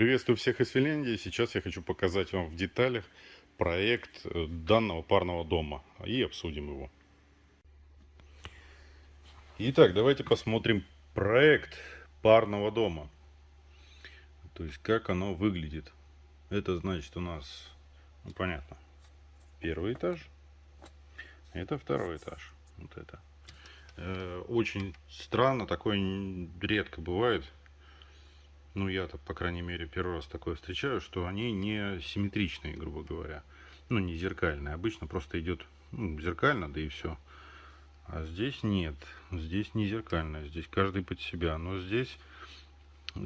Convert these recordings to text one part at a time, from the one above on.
Приветствую всех из Финляндии. Сейчас я хочу показать вам в деталях проект э, данного парного дома и обсудим его. Итак, давайте посмотрим проект парного дома. То есть, как оно выглядит. Это значит у нас, ну понятно, первый этаж. Это второй этаж. Вот это. Э, очень странно, такое редко бывает ну я-то, по крайней мере, первый раз такое встречаю, что они не симметричные, грубо говоря. Ну, не зеркальные. Обычно просто идет ну, зеркально, да и все. А здесь нет. Здесь не зеркально. Здесь каждый под себя. Но здесь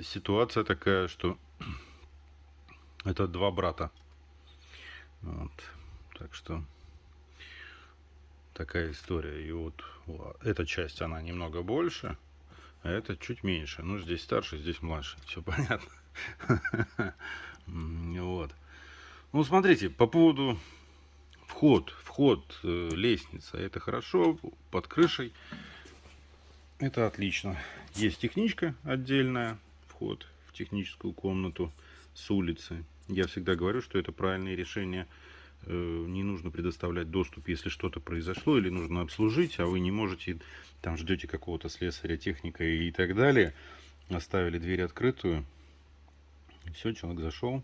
ситуация такая, что это два брата. Вот. Так что такая история. И вот эта часть, она немного больше а это чуть меньше. Ну, здесь старше, здесь младше. Все понятно. Вот. Ну, смотрите, по поводу вход, вход, э, лестница, это хорошо, под крышей, это отлично. Есть техничка отдельная, вход в техническую комнату с улицы. Я всегда говорю, что это правильное решение – не нужно предоставлять доступ, если что-то произошло или нужно обслужить, а вы не можете, там ждете какого-то слесаря, техника и так далее, оставили дверь открытую, все, человек зашел,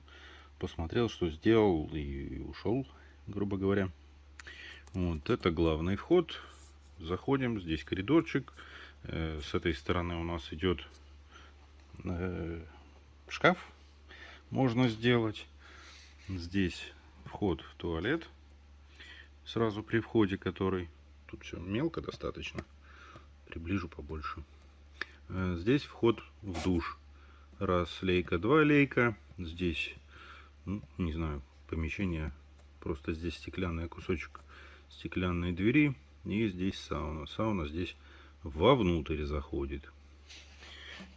посмотрел, что сделал и ушел, грубо говоря. Вот это главный вход. Заходим, здесь коридорчик. Э, с этой стороны у нас идет э, шкаф, можно сделать. Здесь вход в туалет. Сразу при входе который. Тут все мелко достаточно. Приближу побольше. Э, здесь вход в душ. Раз лейка, два лейка. Здесь, ну, не знаю, помещение. Просто здесь стеклянный кусочек стеклянной двери. И здесь сауна. Сауна здесь вовнутрь заходит.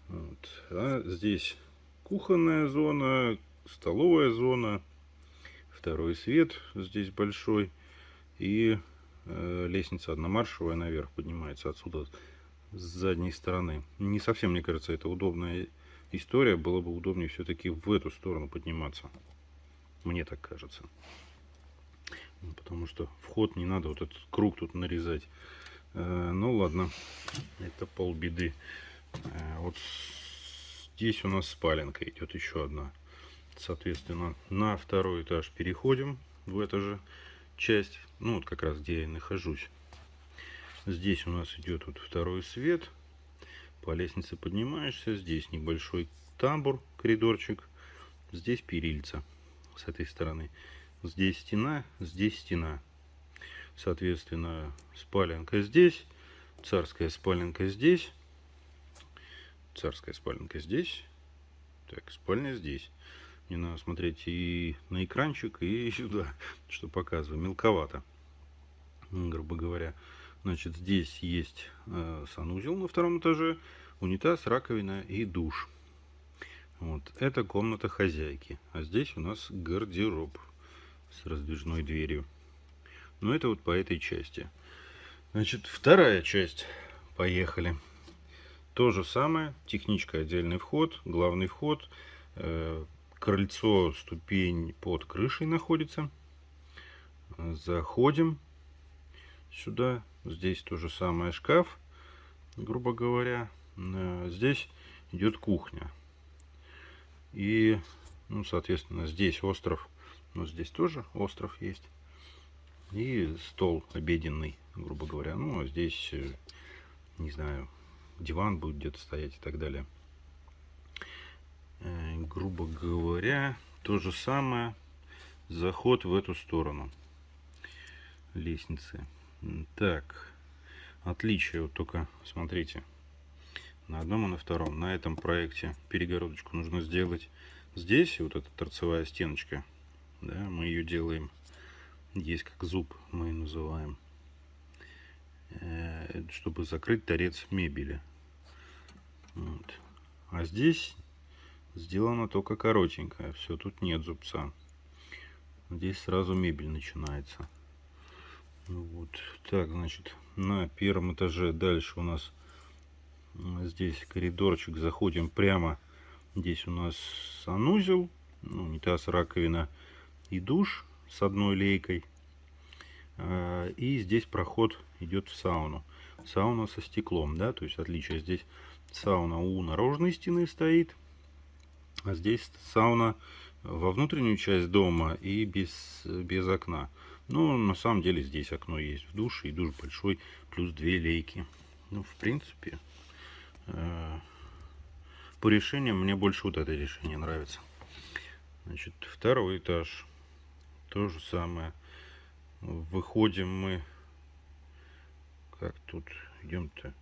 Вот. А здесь кухонная зона, столовая зона, второй свет здесь большой. И э, лестница одномаршевая наверх поднимается отсюда, с задней стороны. Не совсем, мне кажется, это удобная история. Было бы удобнее все-таки в эту сторону подниматься. Мне так кажется. Ну, потому что вход не надо вот этот круг тут нарезать. Э, ну ладно, это полбеды. Э, вот здесь у нас спаленка идет еще одна. Соответственно, на второй этаж переходим в эту же часть. Ну, вот как раз где я нахожусь. Здесь у нас идет вот второй свет. По лестнице поднимаешься. Здесь небольшой тамбур, коридорчик. Здесь перильца с этой стороны. Здесь стена, здесь стена. Соответственно, спаленка здесь. Царская спаленка здесь. Царская спаленка здесь. Так, спальня здесь. Не надо смотреть и на экранчик, и сюда, что показываю. Мелковато, грубо говоря. Значит, здесь есть э, санузел на втором этаже, унитаз, раковина и душ. Вот, это комната хозяйки. А здесь у нас гардероб с раздвижной дверью. Но это вот по этой части. Значит, вторая часть. Поехали. То же самое. Техничка отдельный вход, главный вход. Э, крыльцо, ступень под крышей находится. Заходим сюда. Здесь то же самое шкаф, грубо говоря. Э, здесь идет кухня. И, ну, соответственно, здесь остров. Но здесь тоже остров есть. И стол обеденный, грубо говоря. Ну, а здесь, э, не знаю, диван будет где-то стоять и так далее. Э, грубо говоря, то же самое, заход в эту сторону лестницы. Так, отличие вот только, смотрите, на одном и на втором. На этом проекте перегородочку нужно сделать здесь, вот эта торцевая стеночка, да, мы ее делаем, есть как зуб, мы ее называем, э, чтобы закрыть торец мебели. Вот. А здесь Сделано только коротенькое. Все, тут нет зубца. Здесь сразу мебель начинается. Вот. Так, значит, на первом этаже дальше у нас здесь коридорчик. Заходим прямо Здесь у нас санузел, ну, унитаз, раковина и душ с одной лейкой. А, и здесь проход идет в сауну. Сауна со стеклом, да, то есть отличие здесь сауна у наружной стены стоит, а здесь сауна во внутреннюю часть дома и без, без окна. Но на самом деле здесь окно есть в душе, и душ большой, плюс две лейки. Ну, в принципе, э, по решениям мне больше вот это решение нравится. Значит, второй этаж. То же самое. Выходим мы... Как тут идем-то?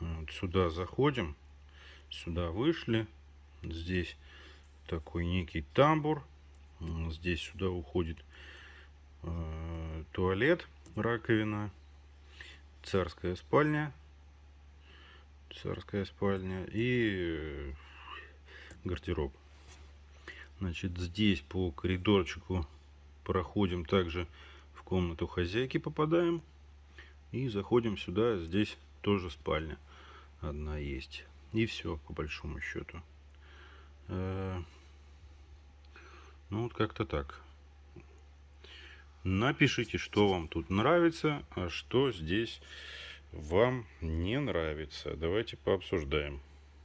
Вот сюда заходим. Сюда вышли. Здесь такой некий тамбур. Здесь сюда уходит э, туалет, раковина, царская спальня, царская спальня и э, гардероб. Значит, здесь по коридорчику проходим также в комнату хозяйки попадаем и заходим сюда. Здесь тоже спальня одна есть. И все, по большому счету. Э, ну, вот как-то так. Напишите, что вам тут нравится, а что здесь вам не нравится. Давайте пообсуждаем.